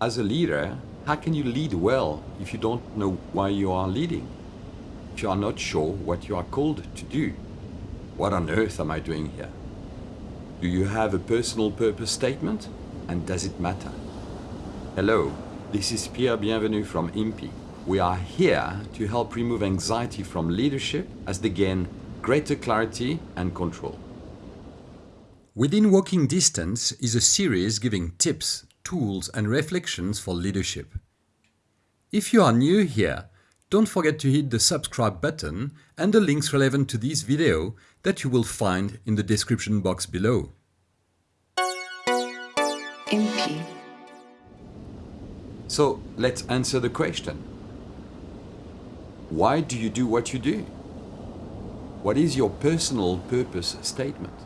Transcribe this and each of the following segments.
As a leader, how can you lead well if you don't know why you are leading? If you are not sure what you are called to do? What on earth am I doing here? Do you have a personal purpose statement? And does it matter? Hello, this is Pierre Bienvenu from IMPI. We are here to help remove anxiety from leadership as they gain greater clarity and control. Within Walking Distance is a series giving tips, tools and reflections for leadership. If you are new here, don't forget to hit the subscribe button and the links relevant to this video that you will find in the description box below. MP. So let's answer the question. Why do you do what you do? What is your personal purpose statement?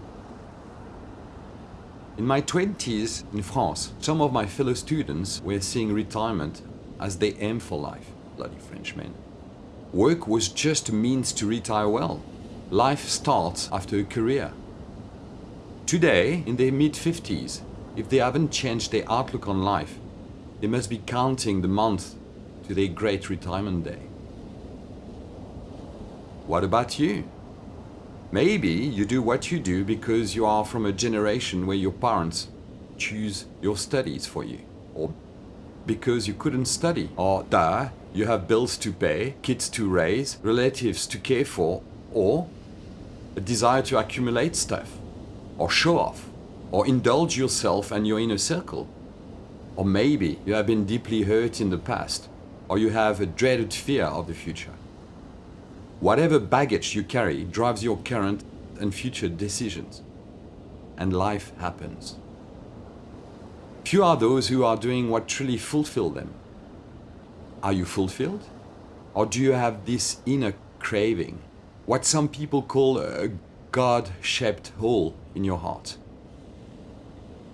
In my 20s in France, some of my fellow students were seeing retirement as they aim for life. Bloody Frenchmen. Work was just a means to retire well. Life starts after a career. Today, in their mid-50s, if they haven't changed their outlook on life, they must be counting the month to their great retirement day. What about you? Maybe you do what you do because you are from a generation where your parents choose your studies for you, or because you couldn't study, or duh, you have bills to pay, kids to raise, relatives to care for, or a desire to accumulate stuff, or show off, or indulge yourself and your inner circle. Or maybe you have been deeply hurt in the past, or you have a dreaded fear of the future. Whatever baggage you carry drives your current and future decisions. And life happens. Few are those who are doing what truly fulfill them. Are you fulfilled? Or do you have this inner craving, what some people call a God-shaped hole in your heart?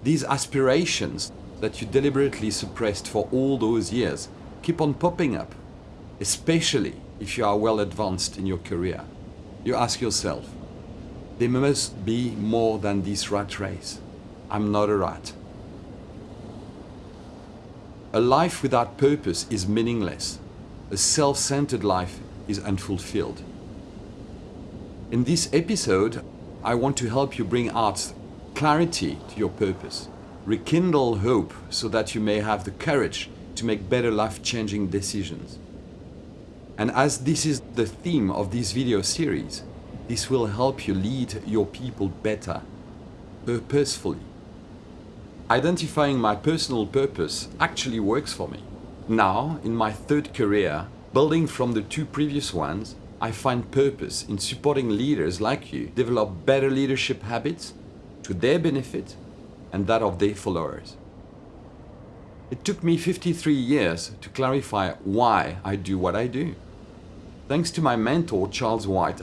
These aspirations that you deliberately suppressed for all those years keep on popping up, especially if you are well advanced in your career. You ask yourself, there must be more than this rat race. I'm not a rat. A life without purpose is meaningless. A self-centered life is unfulfilled. In this episode, I want to help you bring out clarity to your purpose, rekindle hope so that you may have the courage to make better life-changing decisions. And as this is the theme of this video series, this will help you lead your people better, purposefully. Identifying my personal purpose actually works for me. Now, in my third career, building from the two previous ones, I find purpose in supporting leaders like you develop better leadership habits to their benefit and that of their followers. It took me 53 years to clarify why I do what I do. Thanks to my mentor Charles White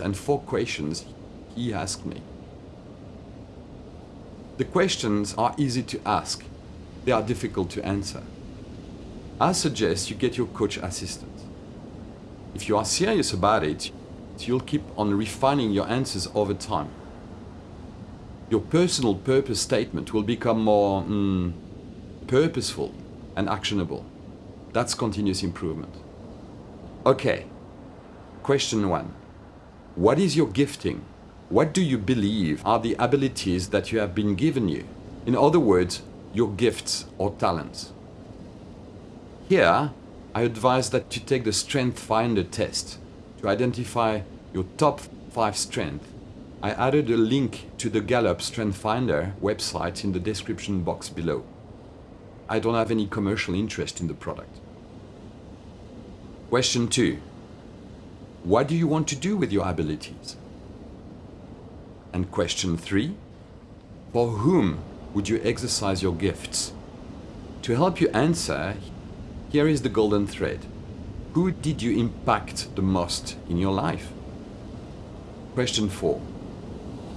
and four questions he asked me. The questions are easy to ask, they are difficult to answer. I suggest you get your coach assistant. If you are serious about it, you'll keep on refining your answers over time. Your personal purpose statement will become more mm, purposeful and actionable. That's continuous improvement. Okay, question one. What is your gifting? What do you believe are the abilities that you have been given you? In other words, your gifts or talents. Here, I advise that you take the Strength Finder test to identify your top 5 strengths. I added a link to the Gallup Strength Finder website in the description box below. I don't have any commercial interest in the product. Question 2. What do you want to do with your abilities? And question 3. For whom would you exercise your gifts? To help you answer, here is the golden thread. Who did you impact the most in your life? Question 4.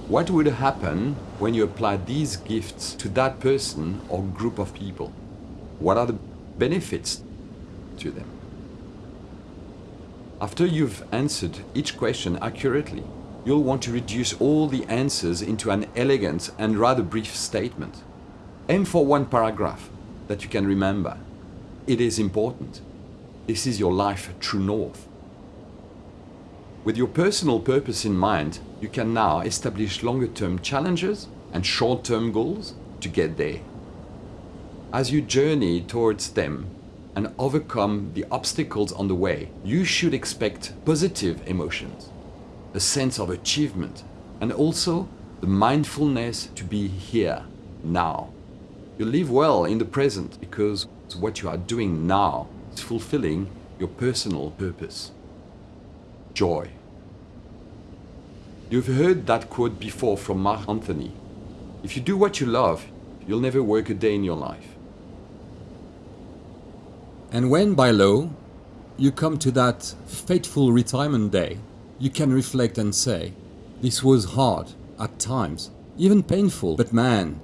What would happen when you apply these gifts to that person or group of people? What are the benefits to them? After you've answered each question accurately, you'll want to reduce all the answers into an elegant and rather brief statement. Aim for one paragraph. that you can remember. It is important. This is your life true north. With your personal purpose in mind, you can now establish longer term challenges and short term goals to get there. As you journey towards them and overcome the obstacles on the way, you should expect positive emotions, a sense of achievement, and also the mindfulness to be here, now. You live well in the present because what you are doing now is fulfilling your personal purpose. Joy. You've heard that quote before from Marc Anthony. If you do what you love, you'll never work a day in your life. And when by law you come to that fateful retirement day, you can reflect and say, this was hard at times, even painful, but man,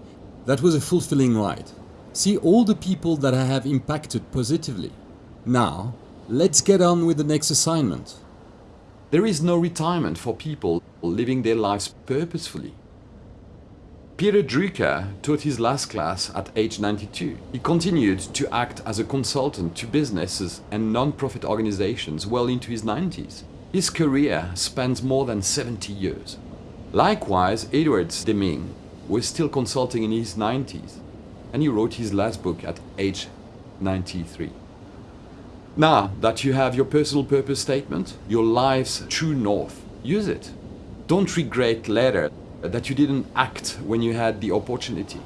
that was a fulfilling ride. See all the people that I have impacted positively. Now, let's get on with the next assignment. There is no retirement for people living their lives purposefully. Peter Drucker taught his last class at age 92. He continued to act as a consultant to businesses and non-profit organizations well into his 90s. His career spans more than 70 years. Likewise, Edwards Deming was still consulting in his 90s and he wrote his last book at age 93. Now that you have your personal purpose statement, your life's true north, use it. Don't regret later that you didn't act when you had the opportunity.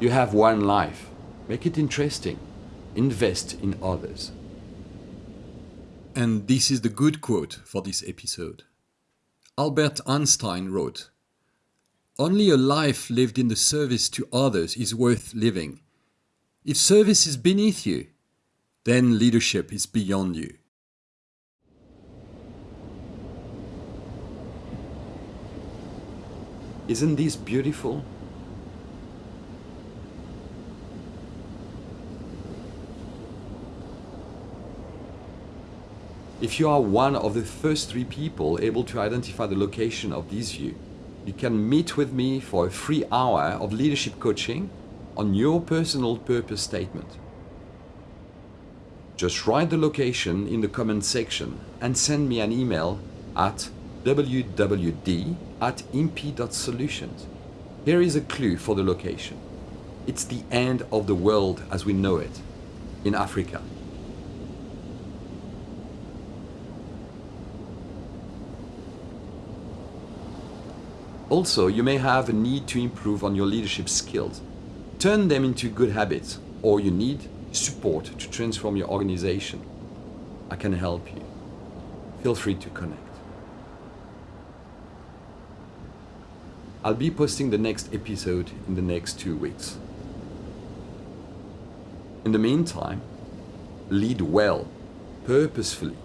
You have one life. Make it interesting. Invest in others. And this is the good quote for this episode. Albert Einstein wrote, Only a life lived in the service to others is worth living. If service is beneath you, then leadership is beyond you. Isn't this beautiful? If you are one of the first three people able to identify the location of this view, you can meet with me for a free hour of leadership coaching on your personal purpose statement. Just write the location in the comment section and send me an email at wwd at imp.solutions. Here is a clue for the location. It's the end of the world as we know it, in Africa. Also, you may have a need to improve on your leadership skills. Turn them into good habits, or you need support to transform your organization. I can help you. Feel free to connect. I'll be posting the next episode in the next two weeks. In the meantime, lead well, purposefully,